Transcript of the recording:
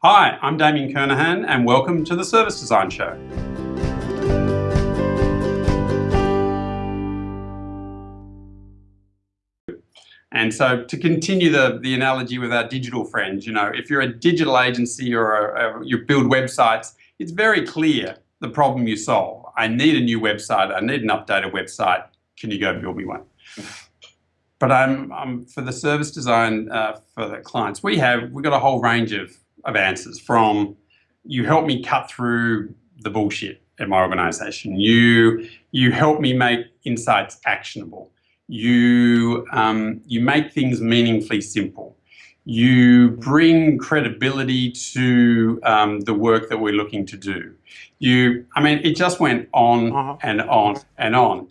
Hi, I'm Damien Kernahan and welcome to the Service Design Show. And so to continue the, the analogy with our digital friends, you know, if you're a digital agency or a, a, you build websites, it's very clear the problem you solve. I need a new website, I need an updated website, can you go build me one? But I'm, I'm for the service design uh, for the clients we have, we've got a whole range of, of answers from you help me cut through the bullshit at my organization. You, you help me make insights actionable you, um, you make things meaningfully simple. You bring credibility to um, the work that we're looking to do. You, I mean, it just went on uh -huh. and on and on.